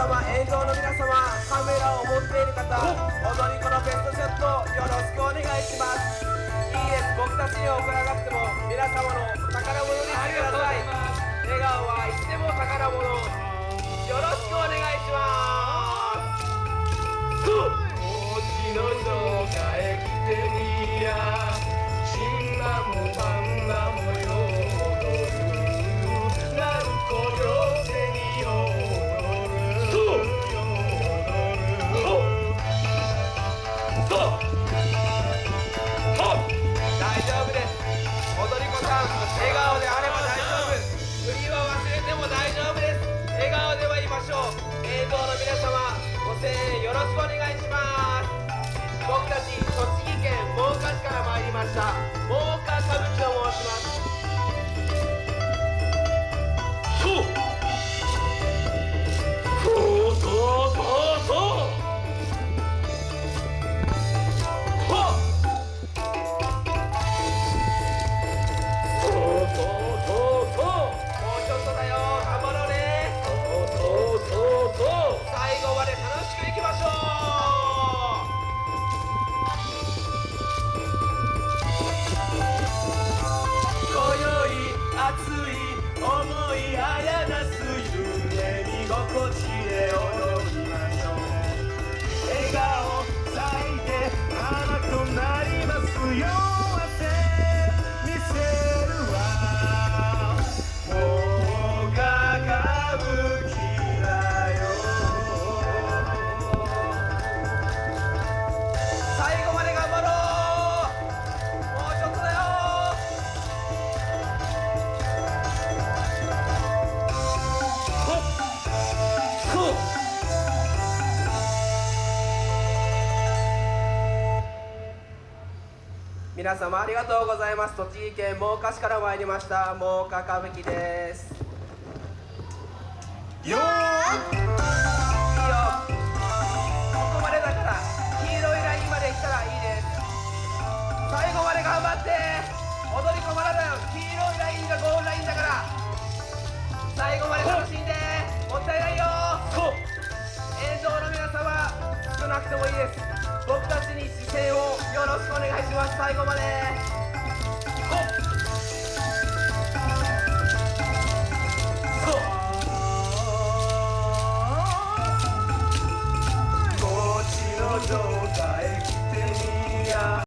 様映像の皆様カメラを持っている方踊り子のベストショットさん笑顔であれば大丈夫振りは忘れても大丈夫です。笑顔ではいましょう映像の皆様ご声援よろしくお願いします。僕たち栃木県真岡市から参りました。过去皆様ありがとうございます。栃木県真岡市から参りました。真岡歌舞伎です。よー。いいよ。ここまでだから黄色いラインまで来たらいいです。最後まで頑張って。踊り子まだだよ黄色いラインがゴールラインだからきます。最後まで。